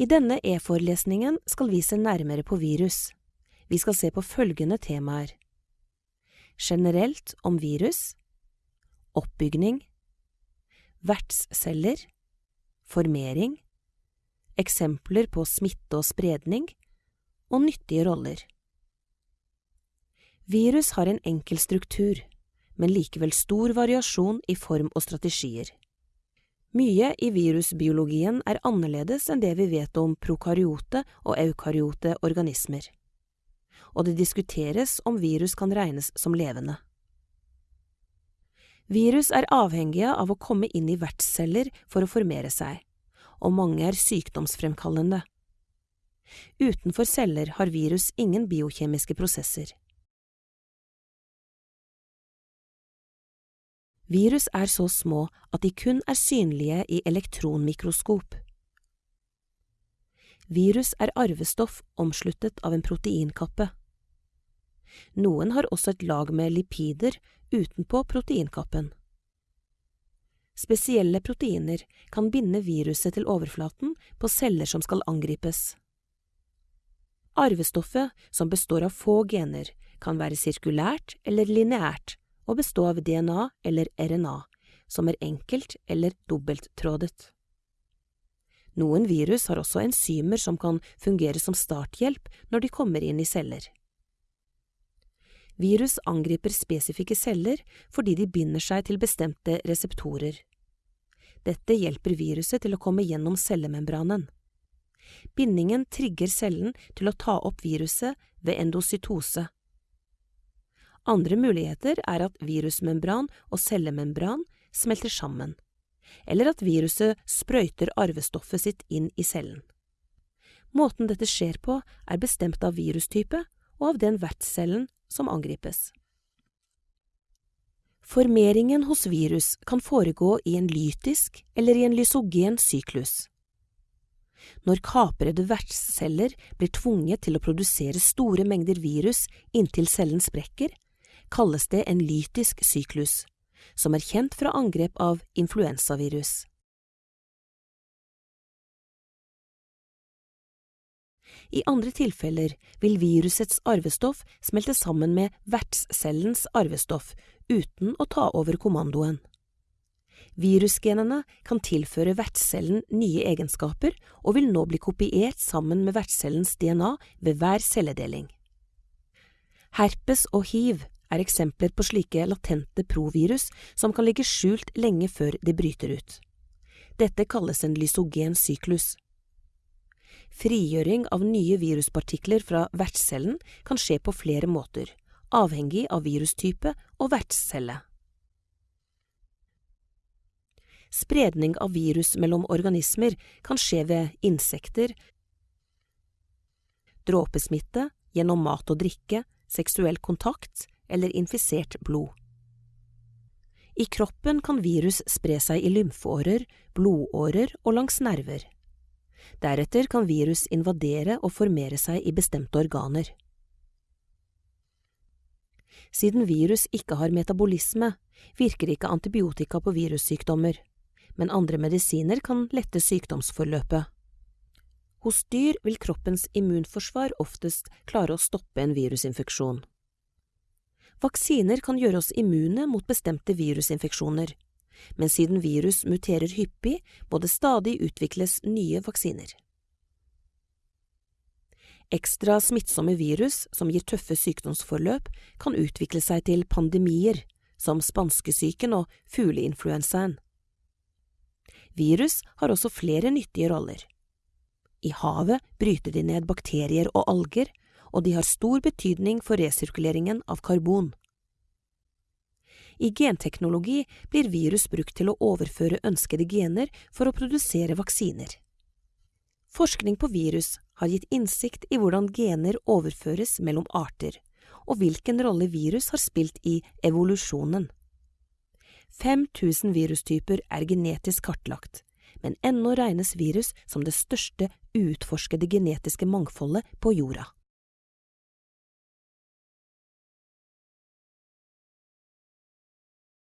I denne e-forelesningen skal vi se nærmere på virus. Vi skal se på følgende temaer. Generelt om virus, oppbygning, vertsceller, formering, eksempler på smitte og spredning, og nyttige roller. Virus har en enkel struktur, men likevel stor variasjon i form og strategier. Mye i virusbiologien er annerledes enn det vi vet om prokaryote og eukaryote organismer, og det diskuteres om virus kan regnes som levende. Virus er avhengige av å komme inn i vertsceller for å formere seg, og mange er sykdomsfremkallende. Utenfor celler har virus ingen biokjemiske prosesser. Virus er så små at de kun er synlige i elektronmikroskop. Virus er arvestoff omsluttet av en proteinkappe. Noen har også et lag med lipider utenpå proteinkappen. Spesielle proteiner kan binde viruset til overflaten på celler som skal angripes. Arvestoffet, som består av få gener, kan være sirkulært eller lineært og bestå av DNA eller RNA, som er enkelt eller dobbelttrådet. Noen virus har også enzymer som kan fungere som starthjelp når de kommer inn i celler. Virus angriper spesifikke celler fordi de binder seg til bestemte reseptorer. Dette hjelper viruset til å komme gjennom cellemembranen. Bindingen trigger cellen til å ta opp viruset ved endocytose, andre muligheter er at virusmembran og cellemembran smelter sammen, eller at viruset sprøyter arvestoffet sitt inn i cellen. Måten dette skjer på, er bestemt av virustype og av den vertscellen som angripes. Formeringen hos virus kan foregå i en lytisk eller i en lysogen syklus. Når kaprede vertsceller blir tvunget til å produsere store mengder virus inntil cellen sprekker, kalles det en lytisk syklus, som er kjent fra angrep av influensavirus. I andre tilfeller vil virusets arvestoff smelte sammen med vertscellens arvestoff uten å ta over kommandoen. Virusgenene kan tilføre vertscellen nye egenskaper og vil nå bli kopiert sammen med vertscellens DNA ved hver celledeling. Herpes og hiv er eksempler på slike latente provirus som kan ligge skjult lenge før de bryter ut. Dette kalles en lysogen syklus. Frigjøring av nye viruspartikler fra vertscellen kan skje på flere måter, avhengig av virustype og vertscelle. Spredning av virus mellom organismer kan skje ved insekter, dråpesmitte, gjennom mat og drikke, seksuell kontakt eller infisert blod. I kroppen kan virus spre seg i lymfeårer, blodårer og langs nerver. Deretter kan virus invadere og formere seg i bestemte organer. Siden virus ikke har metabolisme, virker ikke antibiotika på virussykdommer, men andre medisiner kan lette sykdomsforløpet. Hos dyr vil kroppens immunforsvar oftest klare å stoppe en virusinfeksjon. Vaksiner kan gjøre oss immune mot bestemte virusinfeksjoner, men siden virus muterer hyppig, må det stadig utvikles nye vaksiner. Ekstra smittsomme virus som gir tøffe sykdomsforløp, kan utvikle seg til pandemier, som spanskesyken og fugleinfluensaen. Virus har også flere nyttige roller. I havet bryter de ned bakterier og alger, og de har stor betydning for resirkuleringen av karbon. I genteknologi blir virus brukt til å overføre ønskede gener for å produsere vaksiner. Forskning på virus har gitt innsikt i hvordan gener overføres mellom arter, og hvilken rolle virus har spilt i evolusjonen. 5000 virustyper er genetisk kartlagt, men ennå regnes virus som det største uutforskede genetiske mangfoldet på jorda.